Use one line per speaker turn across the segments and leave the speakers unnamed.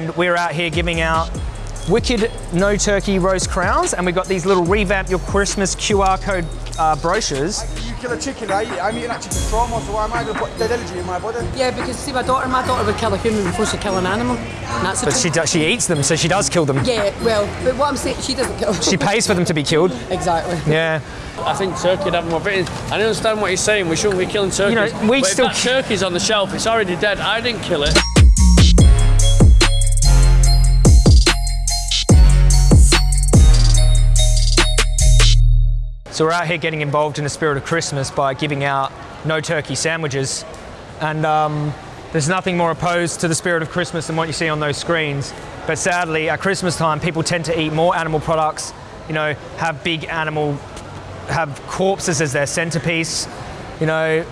And We're out here giving out wicked no turkey roast crowns, and we've got these little revamp your Christmas QR code uh, brochures.
You kill a chicken, I eat, I'm eating that chicken trauma, so why am I going to put dead energy in my body?
Yeah, because see, my daughter, my daughter would kill a human before she kill an animal. And that's the
But she, does, she eats them, so she does kill them.
Yeah, well, but what I'm saying, she doesn't kill.
She pays for them to be killed.
exactly.
Yeah.
I think turkey would have more protein. I don't understand what he's saying. We shouldn't be killing turkeys.
know, we
but
still-
if that turkey's on the shelf, it's already dead. I didn't kill it.
So we're out here getting involved in the spirit of Christmas by giving out no turkey sandwiches. And um, there's nothing more opposed to the spirit of Christmas than what you see on those screens. But sadly, at Christmas time, people tend to eat more animal products, you know, have big animal, have corpses as their centerpiece, you know,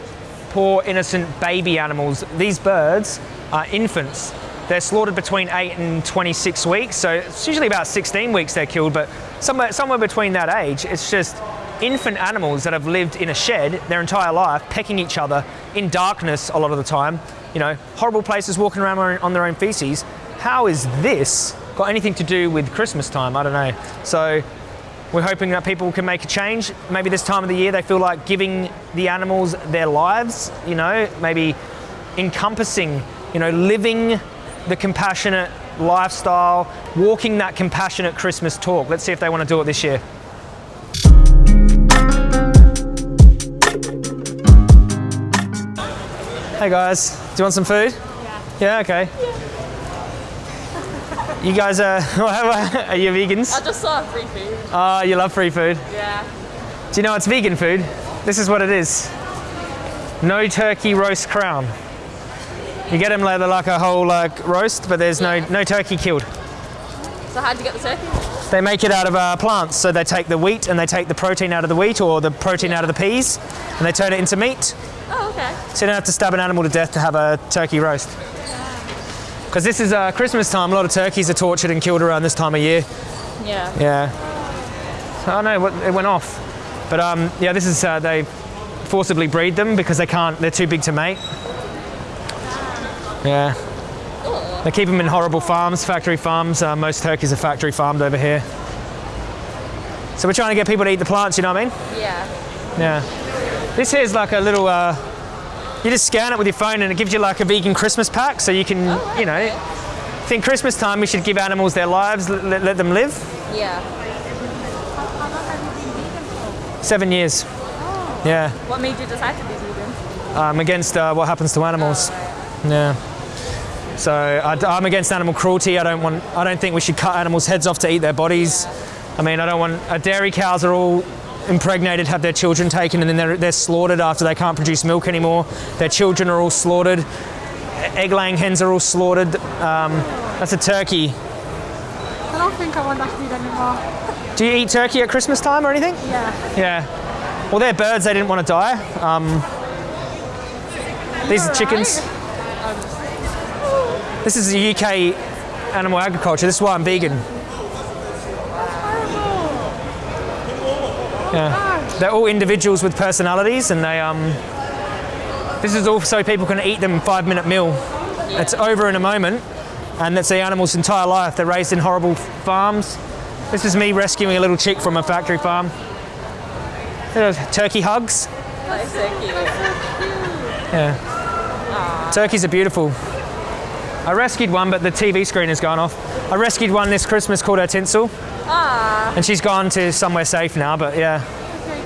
poor innocent baby animals. These birds are infants. They're slaughtered between 8 and 26 weeks, so it's usually about 16 weeks they're killed, but somewhere, somewhere between that age, it's just infant animals that have lived in a shed their entire life, pecking each other in darkness a lot of the time, you know, horrible places walking around on- their own feces. How is this got anything to do with Christmas time? I don't know. So we're hoping that people can make a change. Maybe this time of the year they feel like giving the animals their lives, you know, maybe encompassing, you know, living the compassionate lifestyle, walking that compassionate Christmas talk. Let's see if they want to do it this year. Hey guys, do you want some food? Yeah. Yeah, okay. You guys are, are you vegans?
I just saw free food.
Oh, you love free food.
Yeah.
Do you know it's vegan food? This is what it is. No turkey roast crown. You get them like, like a whole like roast, but there's no, no turkey killed.
So how'd you get the turkey?
They make it out of uh, plants, so they take the wheat and they take the protein out of the wheat or the protein out of the peas, and they turn it into meat.
Oh, okay.
So you don't have to stab an animal to death to have a turkey roast. Because this is uh, Christmas time, a lot of turkeys are tortured and killed around this time of year.
Yeah.
Yeah. I don't know, it went off. But um, yeah, this is, uh, they forcibly breed them because they can't, they're too big to mate. Yeah. They keep them in horrible farms, factory farms. Uh, most turkeys are factory farmed over here. So we're trying to get people to eat the plants, you know what I mean?
Yeah.
Yeah. This here's like a little, uh, you just scan it with your phone and it gives you like a vegan Christmas pack so you can, you know, think Christmas time we should give animals their lives, let, let them live.
Yeah.
Seven years. Yeah.
What made you decide to be vegan?
I'm against uh, what happens to animals. Yeah. So I, am against animal cruelty. I don't want. I don't think we should cut animals' heads off to eat their bodies. I mean, I don't want. Uh, dairy cows are all impregnated, have their children taken, and then they're, they're slaughtered after they can't produce milk anymore. Their children are all slaughtered. Egg-laying hens are all slaughtered. Um, that's a turkey.
I don't think I want that food anymore.
Do you eat turkey at Christmas time or anything?
Yeah.
Yeah. Well, they're birds. They didn't want to die. Um, these are chickens. This is the UK animal agriculture. This is why I'm vegan. Yeah. They're all individuals with personalities, and they um. This is also so people can eat them five minute meal. It's over in a moment, and that's the animal's entire life. They're raised in horrible farms. This is me rescuing a little chick from a factory farm. Turkey hugs. Yeah. Turkeys are beautiful. I rescued one, but the TV screen has gone off. I rescued one this Christmas called her Tinsel,
Ah.
and she's gone to somewhere safe now, but yeah.
Okay,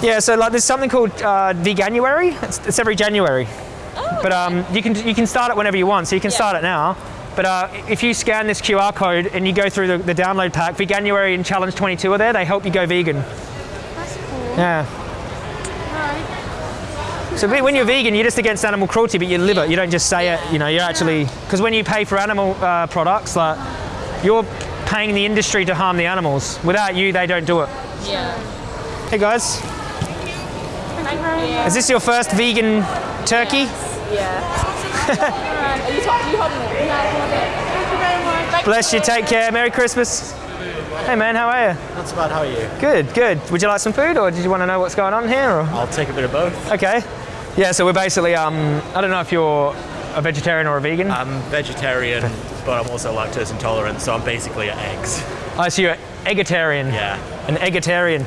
good.
Yeah, so like there's something called uh, Veganuary. It's, it's every January. But um, you can you can start it whenever you want, so you can
Yeah.
start it now. But uh, if you scan this QR code and you go through the, the download pack, Veganuary and Challenge 22 are there. They help you go vegan.
That's cool.
Yeah. So when you're vegan, you're just against animal cruelty, but you live it. You don't just say it. You know, you're actually because when you pay for animal uh, products, like you're paying the industry to harm the animals. Without you, they don't do it.
Yeah.
Hey guys,
Thank you very much.
is this your first vegan turkey?
Yeah. Are you, talk- it? Yeah, I hold it.
Thank you very much.
Bless you. Take care. Merry Christmas. Hey man, how are you?
Not so bad, how are you?
Good, good. Would you like some food, or did you want to know what's going on here? Or?
I'll take a bit of both.
Okay. Yeah. So we're basically. Um, I don't know if you're a vegetarian or a vegan.
I'm vegetarian, but I'm also lactose intolerant, so I'm basically at eggs.
I see you're eggetarian.
Yeah.
An eggetarian.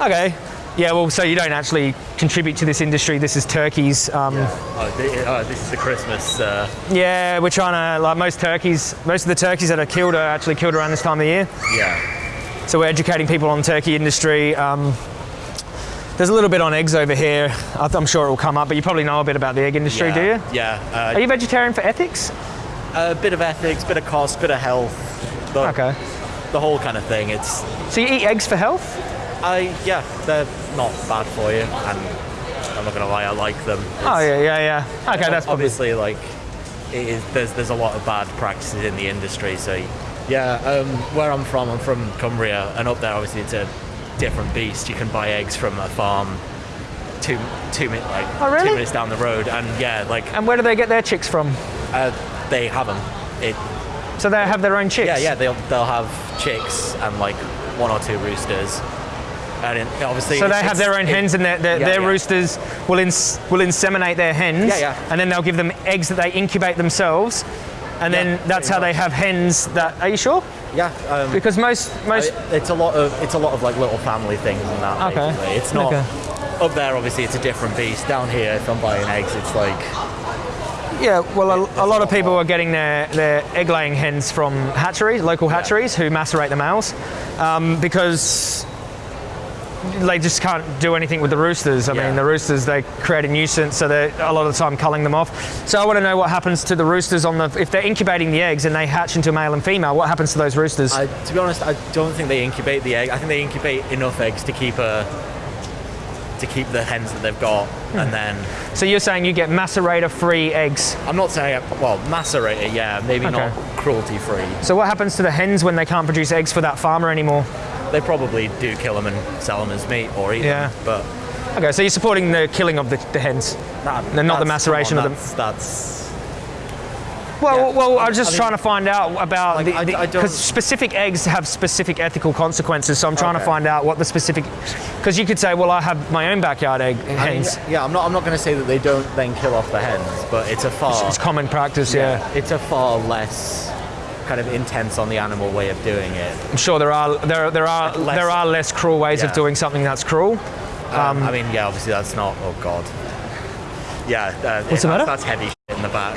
Okay. Yeah, well, so you don't actually contribute to this industry. This is turkeys. Um, yeah.
Oh, oh, this is the Christmas. Uh, Yeah,
we're trying to, like most turkeys, most of the turkeys that are killed are actually killed around this time of year.
yeah.
So we're educating people on turkey industry. Um, there's a little bit on eggs over here. I'm sure it will come up, but you probably know a bit about the egg industry,
yeah.
do you?
Yeah.
Are
Uh,
you vegetarian for ethics?
A bit of ethics, bit of cost, bit of health. The,
Okay.
The whole kind of thing. It's.
So you eat eggs for health?
I yeah, they're not bad for you, and I'm not gonna lie, I like them.
Oh yeah, yeah, yeah. Okay, that's probably.
obviously like it is, there's there's a lot of bad practices in the industry. So yeah, um, where I'm from, I'm from Cumbria, and up there obviously it's a different beast. You can buy eggs from a farm two two minutes like
Oh, really?
two minutes down the road, and yeah, like
And where do they get their chicks from?
uh, they have them. It,
So they have their own chicks.
yeah, yeah, they'll they'll have chicks and like one or two roosters. And it, obviously,
So they have their own
it-
hens, and their, their,
Yeah,
their
yeah.
roosters will ins- will inseminate their hens.
Yeah, yeah.
And then they'll give them eggs that they incubate themselves, and
Yeah,
then that's how they have hens. That are you sure?
Yeah, um,
Because most most
it's a lot of it's a lot of like little family things and that.
Okay.
Basically. It's not
Okay.
up there. Obviously, it's a different beast. Down here, if I'm buying eggs, it's like
Yeah, well, a, a lot of people are getting their, their egg laying hens from hatcheries, local hatcheries, who macerate the males um, because they just can't do anything with the roosters. I
Yeah.
mean, the roosters, they create a nuisance, so they're a lot of the time culling them off. So I want to know what happens to the roosters on the, if they're incubating the eggs and they hatch into a male and female, what happens to those roosters?
I, to be honest, I don't think they incubate the egg. I think they incubate enough eggs to keep a to keep the hens that they've got,
Hmm.
and then
so you're saying you get macerator-free eggs.
I'm not saying well macerate it. Yeah, maybe
Okay.
not cruelty free.
So what happens to the hens when they can't produce eggs for that farmer anymore?
They probably do kill them and sell them as meat or eat
Yeah.
them. But
Okay, so you're supporting the killing of the, the hens.
that,
They're not the maceration
come
of them.
That's
Well,
Yeah.
well, I was just
I
trying to find out about
Like,
the because specific eggs have specific ethical consequences. So I'm trying to find out what the specific because you could say, well, I have my own backyard egg
I mean,
hens.
yeah, I'm not. I'm not going to say that they don't then kill off the hens, but it's a far.
It's common practice, yeah.
It's a far less kind of intense on the animal way of doing it.
I'm sure there are there there are
Like less-
there are less cruel ways of doing something that's cruel.
Um, I mean, yeah, obviously that's not. Oh God. Yeah. Uh,
What's the
that's,
matter?
That's heavy shit in the back.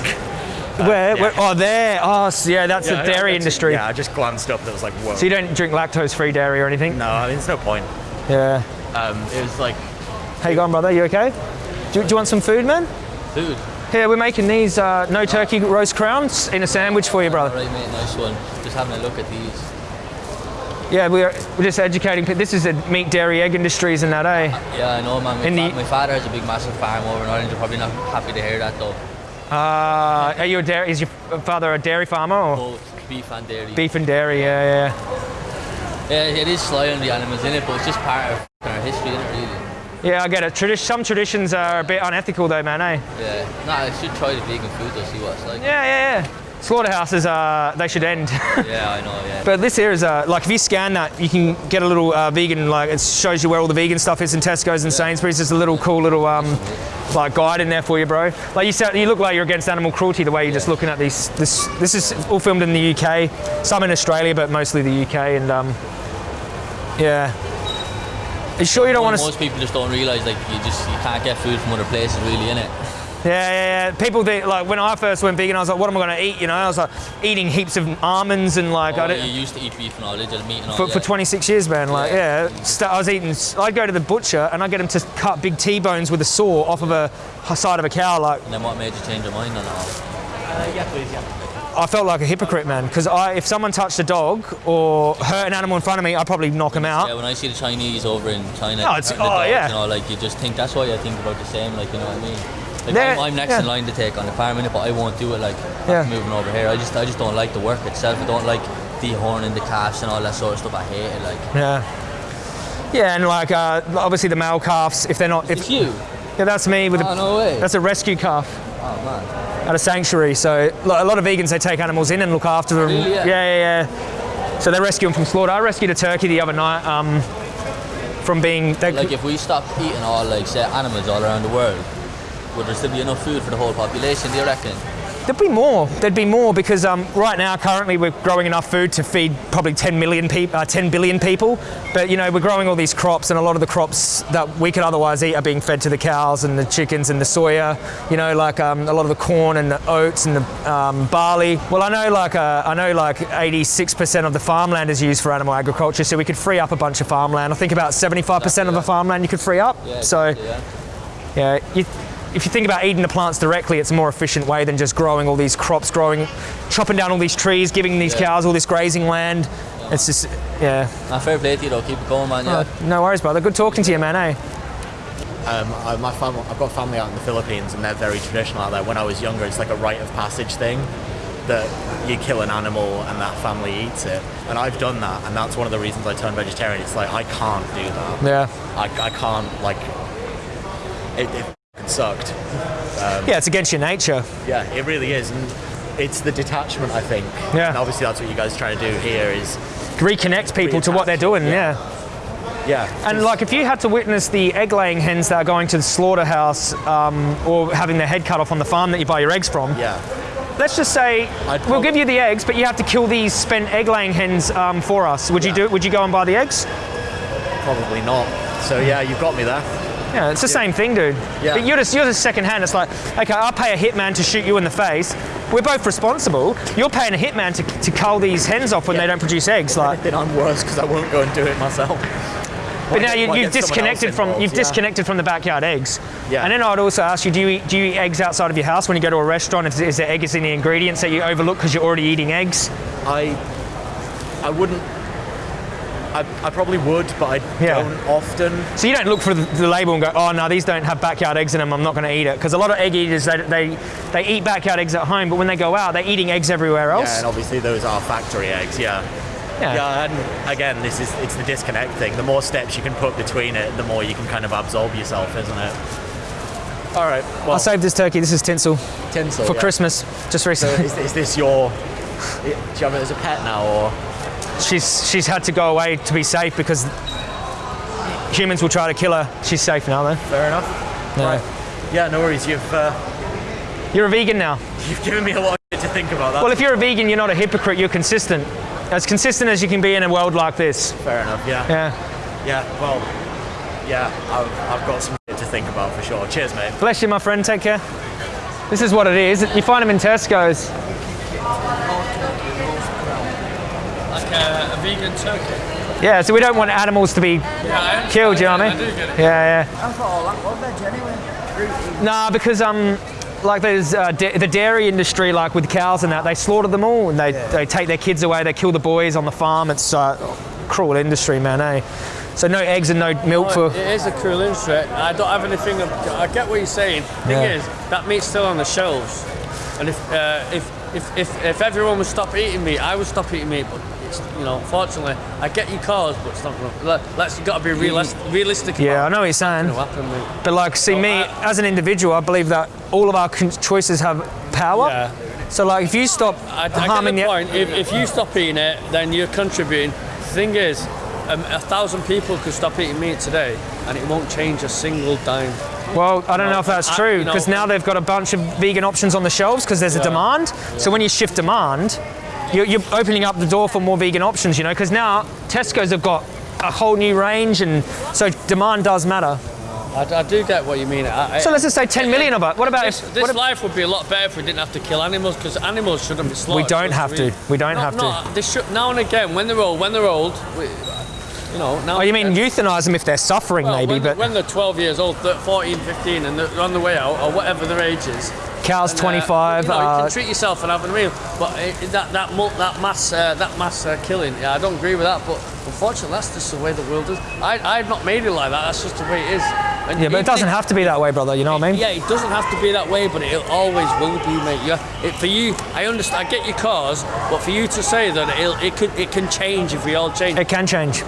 Where,
yeah.
where? Oh, there. Oh, s- yeah. That's
Yeah,
the dairy
that's-
industry.
Yeah, I just glanced up. That was like, whoa.
So you don't drink lactose-free dairy or anything?
no, I mean, there's no point.
Yeah.
Um, it was like
How you going, brother? You okay? Do, do you want some food, man?
Food.
Here, we're making these uh, no turkey roast crowns in a sandwich for you, brother.
Right, mate, nice one. Just having a look at these.
Yeah, we're, we're just educating. pe- This is the meat, dairy, egg industries and that, eh?
Yeah, I know, man. My, fa-
the-
my father has a big, massive farm over in Ireland. You're probably not happy to hear that, though.
Uh, are you a dairy? Is your father a dairy farmer or
Both beef and dairy.
beef and dairy? Yeah, yeah.
Yeah, it is sly on the animals in it, but it's just part of our history, isn't it, really?
Yeah, I get it. Tradi- some traditions are a bit unethical, though, man. Eh?
Yeah. Nah, I should try the vegan food, though, see what it's like.
Yeah, yeah, yeah. Slaughterhouses, uh, they should end.
Yeah, I know, yeah.
but this here is uh, like if you scan that, you can get a little uh, vegan. Like it shows you where all the vegan stuff is in Tesco's and Sainsbury's. There's a little cool little um, like guide in there for you, bro. Like you said, you look like you're against animal cruelty the way you're just looking at these. This this is all filmed in the UK, some in Australia, but mostly the UK. And um, yeah. Are you sure you don't want to?
Most people just don't realise, like, you just you can't get food from other places, really, innit?
Yeah, yeah, yeah. People think like when I first went vegan, I was like, what am I going to eat? You know, I was like eating heaps of almonds and like oh, I
Oh,
didn't.
you used to eat beef and all, did you? Meat and all,
for,
yeah.
for 26 years, man. Like, yeah, st- I was eating. I'd go to the butcher and I'd get him to cut big T-bones with a saw off of a side of a cow. Like,
And then what made you change your mind on it all?
Uh, yeah, please, yeah.
I felt like a hypocrite, man. Because if someone touched a dog or hurt an animal in front of me, I'd probably knock him
Yeah,
out.
when I see the Chinese over in China,
Oh, it's- oh,
dogs,
yeah.
you know, like you just think that's why I think about the same, like you know what I mean. Like I'm, I'm next
yeah.
in line to take on the farm innit, but I won't do it. Like
Yeah.
moving over here, I just I just don't like the work itself. I don't like dehorning the calves and all that sort of stuff. I hate it. Like
Yeah. Yeah, and like uh, obviously the male calves, if they're not, if
it's you.
yeah, that's me with
Oh
a,
no way.
that's a rescue calf.
oh man.
at a sanctuary. So a lot of vegans they take animals in and look after them.
Really, yeah?
yeah, yeah, yeah. So they rescue them from slaughter. I rescued a turkey the other night um, from being.
Like if we stopped eating all like say animals all around the world, would there still be enough food for the whole population? Do you reckon?
There'd be more. There'd be more because um, right now, currently, we're growing enough food to feed probably 10 million people, uh, 10 billion people. But you know, we're growing all these crops, and a lot of the crops that we could otherwise eat are being fed to the cows and the chickens and the soya. You know, like um, a lot of the corn and the oats and the um, barley. Well, I know like uh, I know like 86% of the farmland is used for animal agriculture, so we could free up a bunch of farmland. I think about 75% of the farmland you could free up. Yeah, so.
Yeah.
Yeah, you, if you think about eating the plants directly, it's a more efficient way than just growing all these crops, growing, chopping down all these trees, giving these
Yeah.
cows all this grazing land. It's just, yeah.
Nah, fair play to you though. Keep it going, man. Yeah.
Oh, no worries, brother. Good talking to you, man. Eh?
Um, I, my family, I've got family out in the Philippines, and they're very traditional out there. When I was younger, it's like a rite of passage thing that you kill an animal and that family eats it. And I've done that, and that's one of the reasons I turned vegetarian. It's like I can't do that.
Yeah.
I, I can't like. It, it f***ing sucked.
Yeah, it's against your nature.
Yeah, it really is, and it's the detachment. I think.
Yeah.
And obviously, that's what you guys are trying to do here. Is
Reconnect people to what they're doing.
Yeah.
Yeah.
yeah.
And like, if you had to witness the egg-laying hens that are going to the slaughterhouse um, or having their head cut off on the farm that you buy your eggs from,
yeah.
let's just say we'll give you the eggs, but you have to kill these spent egg-laying hens um, for us. Would you
Yeah.
do? Would you go and buy the eggs?
Probably not. So yeah, you've got me there.
Yeah, it's the same thing, dude.
Yeah.
But You're just you're just second hand. It's like, okay, I'll pay a hitman to shoot you in the face. We're both responsible. You're paying a hitman to, to cull these hens off when they don't produce eggs. Like,
Then I'm worse because I won't go and do it myself.
but now you,
Why
you've
get someone else
disconnected from
involved?
you've
Yeah.
disconnected from the backyard eggs.
Yeah.
And then I'd also ask you, do you eat, do you eat eggs outside of your house when you go to a restaurant? Is, is there eggs in the ingredients that you overlook because you're already eating eggs?
I I wouldn't. I, I probably would, but I
Yeah.
don't often.
So you don't look for the, the label and go, oh no, these don't have backyard eggs in them. I'm not going to eat it because a lot of egg eaters they, they they eat backyard eggs at home, but when they go out, they're eating eggs everywhere else.
Yeah, and obviously those are factory eggs. Yeah.
Yeah.
Yeah, and again, this is it's the disconnect thing. The more steps you can put between it, the more you can kind of absorb yourself, isn't it? All right. Well,
I saved this turkey. This is tinsel
tinsel
for
yeah.
Christmas, just
So
recently.
is, is this your? Do you have it as a pet now, or?
She's she's had to go away to be safe because humans will try to kill her. She's safe now, though.
Fair enough.
No.
Right. Yeah, no worries. You've uh,
You're a vegan now.
you've given me a lot of shit to think about. That.
Well, if you're a vegan, you're not a hypocrite. You're consistent, as consistent as you can be in a world like this.
Fair enough. Yeah.
Yeah.
Yeah. Well. Yeah. I've, I've got some shit to think about for sure. Cheers, mate.
Bless you, my friend. Take care. This is what it is. You find them in Tesco's.
Like a, a vegan turkey.
Yeah. So we don't want animals to be
Yeah, I
killed. You know what I
I
mean?
do get it.
Yeah, yeah.
I thought all that was veg anyway.
Nah, because um, like there's uh, da- the dairy industry, like with cows and that, they slaughter them all and they, they take their kids away. They kill the boys on the farm. It's uh, cruel industry, man. Eh? So no eggs and no milk for.
It is a cruel industry. I don't have anything. Of, I get what you're saying. Thing
Yeah.
is, that meat's still on the shelves, and if uh, if, if if if everyone would stop eating meat, I would stop eating meat. But it's, you know, fortunately, I get your cause, but it's not gonna. Let, let's got to be realist, realistic.
Yeah, I know what you're saying. But like, see,
Oh,
me
I-
as an individual, I believe that all of our con- choices have power.
Yeah.
So like, if you stop
I, I
harming
the
the
point. If, if you stop eating it, then you're contributing. The thing is, um, a thousand people could stop eating meat today, and it won't change a single dime.
Well, I don't know if that's true
you know-
because now they've got a bunch of vegan options on the shelves because there's a
Yeah.
demand. So when you shift demand, you're, you're opening up the door for more vegan options. You know, because now Tesco's have got a whole new range, and so demand does matter.
I, I do get what you mean. I,
So let's just say 10 million of it. What about
This,
if?
this
if-
life would be a lot better if we didn't have to kill animals because animals shouldn't be slaughtered.
We don't have to. We don't
No,
have to.
They should, now and again, when they're old, when they're old, we, you know. Now
oh, you mean euthanize them if they're suffering,
well,
maybe?
when,
But
when they're 12 years old, they're 14, 15, and they're on the way out, or whatever their age is.
Cows
and, uh,
25.
You, know, you
uh,
can treat yourself and have a meal, but uh, that that mul- that mass uh, that mass uh, killing, yeah, I don't agree with that. But unfortunately, that's just the way the world is. I I've not made it like that. That's just the way it is. And
yeah, but it doesn't have to be that way, brother. You know what I mean?
yeah, it doesn't have to be that way, but it always will be, mate. Yeah, it, for you, I understand. I get your cause, but for you to say that it could, it can change if we all change.
It can change.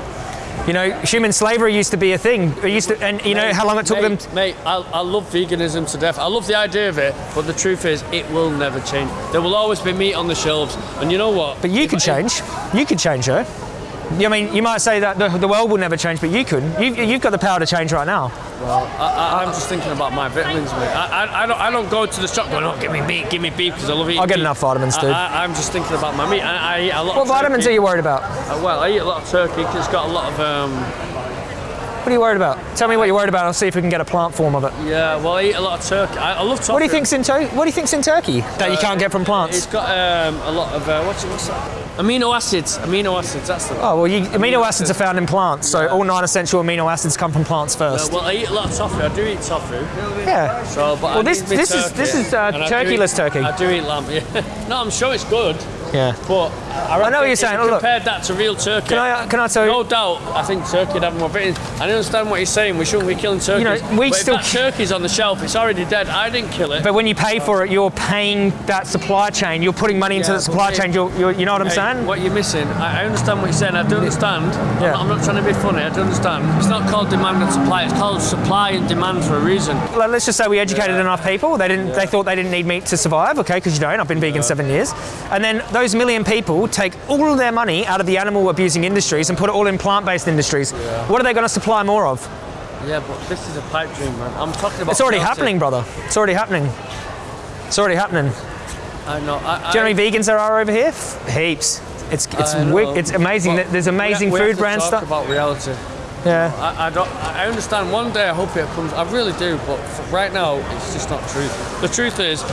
You know, human slavery used to be a thing. It used to, and you know how long it took
mate,
them.
Mate, I, I love veganism to death. I love the idea of it, but the truth is, it will never change. There will always be meat on the shelves, and you know what?
But you
If
could
I-
change. You could change her. I mean, you might say that the, the world will never change, but you could. You, you've got the power to change right now.
I, I, I'm just thinking about my vitamins, mate. I, I, I, don't, I don't go to the shop going, oh, give me beef, give me beef, because I love eating
I'll get
beef.
enough vitamins, dude.
I, I, I'm just thinking about my meat. I, I eat a lot
What vitamins are you worried about?
Uh, well, I eat a lot of turkey because it's got a lot of, um,
What are you worried about? Tell me what you're worried about. I'll see if we can get a plant form of it.
yeah, well, I eat a lot of turkey. I, I love turkey.
What do you think's in What do you think's in turkey that you can't get from plants?
It's got um, a lot of, uh, what's, it, what's that? Amino acids. Amino acids, that's the
Oh well, you, amino acids are found in plants, so all nine-essential amino acids come from plants first.
well, I eat a lot of tofu. I do eat tofu.
Yeah.
So, but
Well,
I
this- this is-
turkey,
this is, uh,
and I
turkeyless
eat-
turkey.
I do eat lamb. Yeah. no, I'm sure it's good,
Yeah.
but I,
know what you're saying.
you
Oh, look.
Compared that to real turkey.
Can I can I tell you?
No doubt, I think turkey would have more vitamins. I understand what you're saying. We shouldn't be killing turkeys.
know, we
but
still-
if turkey's on the shelf, it's already dead. I didn't kill it.
But when you pay for it, you're paying that supply chain. You're putting money into
Yeah,
the supply chain. You're, you're, you know what I'm
Hey,
saying?
What you're missing, I, I understand what you're saying. I do understand. I'm, not, I'm not trying to be funny. I do understand. It's not called demand and supply. It's called supply and demand for a reason.
Like, let's just say we educated enough people. They didn't. They thought they didn't need meat to survive. Okay, because you don't. I've been vegan seven years. And then those million people take all of their money out of the animal abusing industries and put it all in plant-based industries. What are they going to supply more of?
Yeah, but this is a pipe dream, man. I'm talking about.
It's already
healthy.
happening, brother. It's already happening. It's already happening.
I know. I,
Do you know how many vegans there are over here? Heaps. It's it's it's amazing.
But
There's amazing
we, we
food
brands
stuff.
about reality.
Yeah.
I, I don't. I understand. One day I hope it comes. I really do. But right now, it's just not true. The truth is,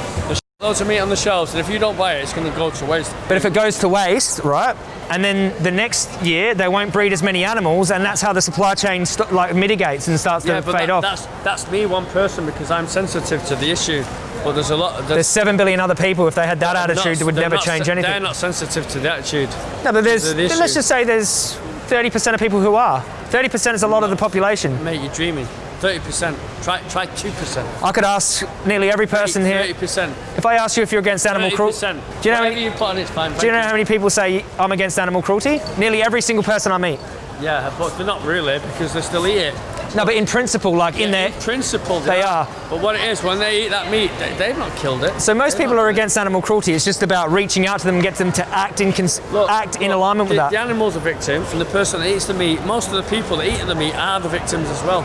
loads of meat on the shelves, and if you don't buy it, it's going to go to waste.
But if it goes to waste, right, and then the next year they won't breed as many animals, and that's how the supply chain st- like mitigates and starts
Yeah,
to fade
that,
off.
that's that's me, one person, because I'm sensitive to the issue. But there's a lot.
There's seven billion other people. If they had that attitude,
not-
it would never change anything.
They're not sensitive to the attitude.
no, but there's.
the.
Let's just say there's 30% of people who are. 30% is a lot of the population.
Mate, you're dreaming. Thirty percent. Try try two percent.
I could ask nearly every person
Thirty
here.
percent.
If I ask you if you're against animal
Thirty
cruelty,
percent.
Do you know how
Whatever
many-
you put on it's fine.
do you know how many people say I'm against animal cruelty? Nearly every single person I meet.
Yeah, but they're not really because they still eat it.
No, but in principle, like in
Yeah,
there.
principle,
They are.
But what it is, when they eat that meat, they, they've not killed it.
So most people are against animal cruelty. It's just about reaching out to them and get them to act in cons-
Look,
act in
look,
alignment with
the,
that.
The animal's a victim, and the person that eats the meat, most of the people that eat the meat are the victims as well.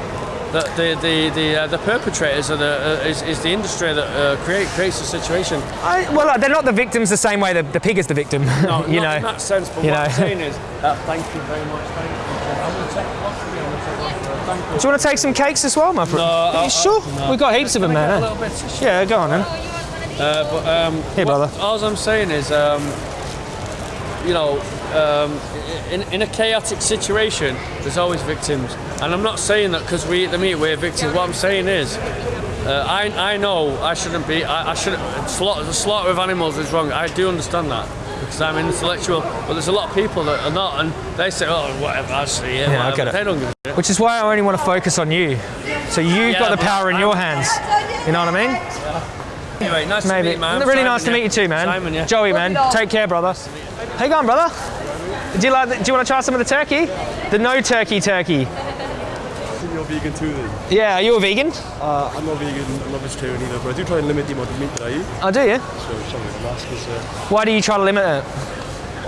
The the the the, uh, the perpetrators are the uh, is, is the industry that uh, create creates the situation.
I, well, they're not the victims the same way the, the pig is the victim.
No,
you
not
know.
in that sense. But
you
what
know.
I'm saying is, uh, thank you very much. Thank you. I'm going to take one for you. I'm going to take one for you. Thank you.
Do you want to take some cakes as well, my friend?
No,
Are
I-
you sure?
no.
We've got heaps of them,
Can I get
man. eh?
little bit of-
Yeah, go on then.
Uh, but um,
Here,
what-
brother.
All I'm saying is, um, you know, um, in, in a chaotic situation, there's always victims. And I'm not saying that because we eat the meat, we're victims. What I'm saying is, uh, I, I know I shouldn't be. I, I shouldn't. Slaughter, the slaughter of animals is wrong. I do understand that because I'm an intellectual. But there's a lot of people that are not, and they say, "Oh, whatever, I see it."
Yeah, I get it.
They don't give a shit.
Which is why I only want to focus on you. So you've
Yeah,
got the power in
I'm-
your hands. You know what I mean?
Anyway, nice to meet you, man.
really
Simon,
nice to
yeah.
meet you too, man.
Simon, yeah.
Joey, man. Take care, brother. How you going, brother? Do you like? The, do you want to try some of the turkey? The no turkey turkey.
You're vegan too then?
Yeah, are you a vegan?
Uh, I'm not vegan, I'm not vegetarian either, but I do try and limit the amount of meat that I eat.
I do, yeah.
So something I'm asking
Why do you try to limit it?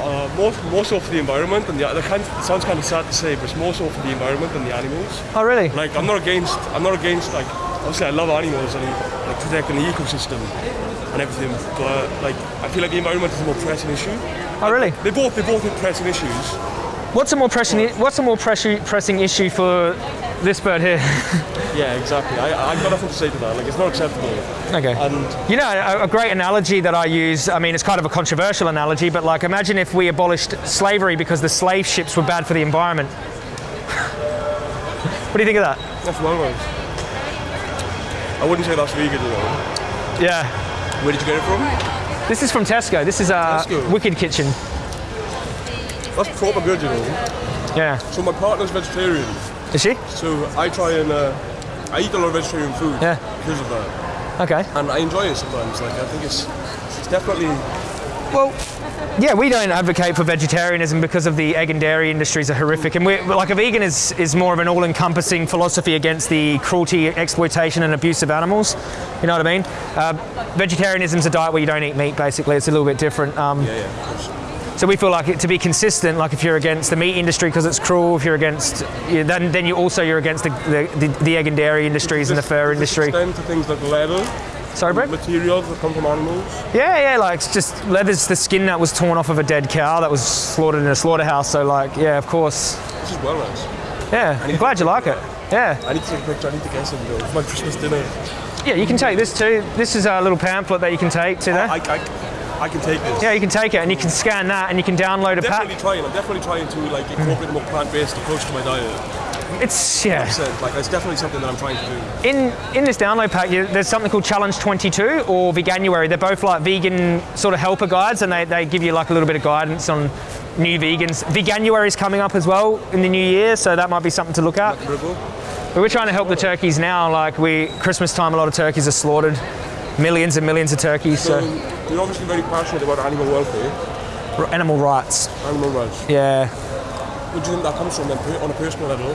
uh, most, most of the environment and the, the kind, it sounds kind of sad to say, but it's more so for the environment and the animals.
Oh, really?
Like I'm not against, I'm not against like, obviously I love animals and like protecting the ecosystem and everything, but like I feel like the environment is a more pressing issue.
Oh, really?
They both, they both are pressing issues.
What's a more pressing? What's a more pressing pressing issue for this bird here?
Yeah, exactly. I, I've got nothing to say to that. Like it's not acceptable.
okay.
And
You know, a, a great analogy that I use, I mean, it's kind of a controversial analogy, but like imagine if we abolished slavery because the slave ships were bad for the environment. what do you think of that?
that's one way. I wouldn't say that's vegan though.
Yeah.
Where did you get it from?
This is from Tesco. This is uh,
Tesco.
Wicked Kitchen.
That's proper good, you know.
Yeah.
So my partner's vegetarian,
Is she?
so I try and uh, I eat a lot of vegetarian food
Yeah.
because of that,
Okay.
and I enjoy it sometimes. Like I think it's it's definitely
Well, yeah, we don't advocate for vegetarianism because of the egg and dairy industries are horrific, and we're like a vegan is is more of an all-encompassing philosophy against the cruelty, exploitation, and abuse of animals. You know what I mean? Uh, vegetarianism's a diet where you don't eat meat. Basically, it's a little bit different. Um,
yeah, yeah.
So we feel like it, to be consistent, like if you're against the meat industry because it's cruel, if you're against, yeah, then then you also you're against the, the, the, the egg and dairy industries and the fur industry.
extend to things like leather,
Sorry, Brett?
materials that come from animals.
Yeah, yeah, like just leather's the skin that was torn off of a dead cow that was slaughtered in a slaughterhouse. So like, yeah, of course.
This is well nice.
Yeah, I'm glad you like it. Yeah,
I need to take a picture. I need to get some though. It's my Christmas dinner.
yeah, you can take this too. This is a little pamphlet that you can take to there.
I, I, I can take this.
Yeah, you can take it and you can scan that and you can download a
definitely
pack.
trying. I'm definitely trying to like incorporate a more plant-based approach to my diet.
It's yeah.
Percent. Like it's definitely something that I'm trying to do.
In in this download pack, you, there's something called Challenge 22 or Veganuary. They're both like vegan sort of helper guides, and they, they give you like a little bit of guidance on new vegans. Veganuary is coming up as well in the new year, so that might be something to look at. But we're trying to help the turkeys now. Like we Christmas time, a lot of turkeys are slaughtered, millions and millions of turkeys.
So
So
you're obviously very passionate about animal welfare,
animal rights.
animal rights.
Yeah.
Where do you think that comes from on a personal level?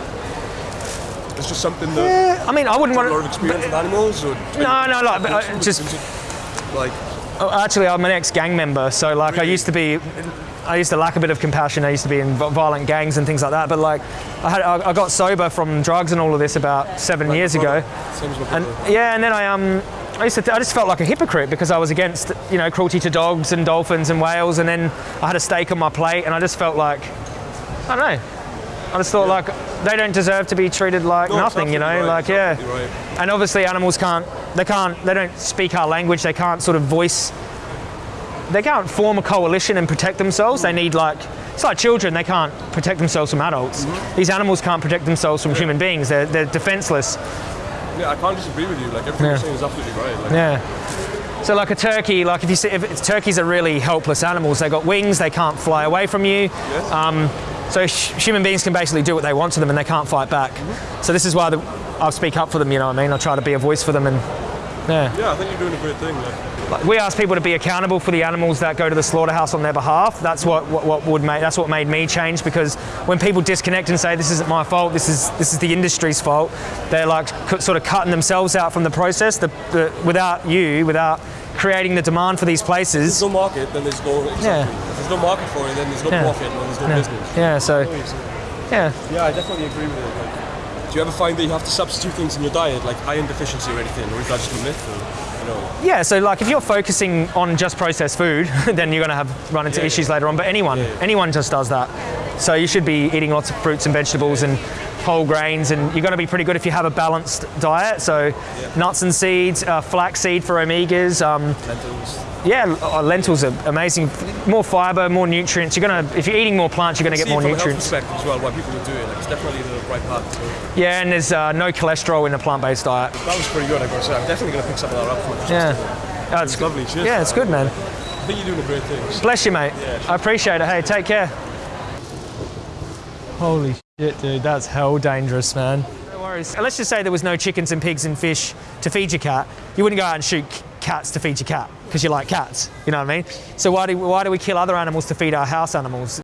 It's just something that
I mean, I wouldn't want to.
a lot of experience with animals, or
No, no, like but, uh, just
like
Oh, actually, I'm an ex-gang member, so like I used to be, I used to lack a bit of compassion. I used to be in violent gangs and things like that. But like, I had, I I got sober from drugs and all of this about seven years ago,
Same as my
and yeah, and then I um, I used to, I just felt like a hypocrite because I was against, you know, cruelty to dogs and dolphins and whales, and then I had a steak on my plate, and I just felt like, I don't know. I just thought like they don't deserve to be treated like
No,
nothing, you know,
right,
like yeah.
right.
And obviously, animals can't. They can't. They don't speak our language. They can't sort of voice. They can't form a coalition and protect themselves. They need like. It's like children. They can't protect themselves from adults.
Mm-hmm.
These animals can't protect themselves from human beings. They're, they're defenseless.
Yeah, I can't disagree with you. Like everything
Yeah.
you're saying is absolutely right. Like,
Yeah. So like a turkey, like if you see, if turkeys are really helpless animals. They got wings. They can't fly away from you.
Yes.
Um, so sh- human beings can basically do what they want to them, and they can't fight back. Mm-hmm. So this is why the, I speak up for them. You know what I mean? I'll try to be a voice for them, and yeah.
yeah, I think you're doing a great thing. Like,
Like, we ask people to be accountable for the animals that go to the slaughterhouse on their behalf. That's what, what, what would make that's what made me change because when people disconnect and say this isn't my fault, this is this is the industry's fault, they're like sort of cutting themselves out from the process. The, the, without you, without creating the demand for these
there's
places.
no market, then there's no exactly.
Yeah.
If there's no market for it, then there's no
Yeah.
profit, then there's no
Yeah,
business.
yeah. So yeah.
Yeah, I definitely agree with it. Like, do you ever find that you have to substitute things in your diet, like iron deficiency or anything, or is that just a myth? Or, you know,
Yeah, so like if you're focusing on just processed food, then you're going to have run into
Yeah,
issues
yeah.
later on. But anyone,
Yeah, yeah.
anyone just does that. So you should be eating lots of fruits and vegetables and whole grains, and you're going to be pretty good if you have a balanced diet. So nuts and seeds, uh, flaxseed for omegas. Um,
lentils.
yeah, uh, lentils are amazing. More fiber, more nutrients. You're gonna if you're eating more plants, you're going to get more
from a health
nutrients.
as well, why people would do it. Like, it's definitely the right path.
Yeah, and there's uh, no cholesterol in a plant-based diet.
that was pretty good. I gotta say, I'm definitely gonna pick some of that up for
Yeah, Oh, it's
It's lovely. Cheers.
Yeah, it's good, man.
I think you're doing a great thing.
Bless you, mate.
Yeah,
I appreciate it. Hey, take care. Holy shit, dude, that's hell dangerous, man. No worries. Let's just say there was no chickens and pigs and fish to feed your cat. You wouldn't go out and shoot cats to feed your cat because you like cats. You know what I mean? So why do why do we kill other animals to feed our house animals?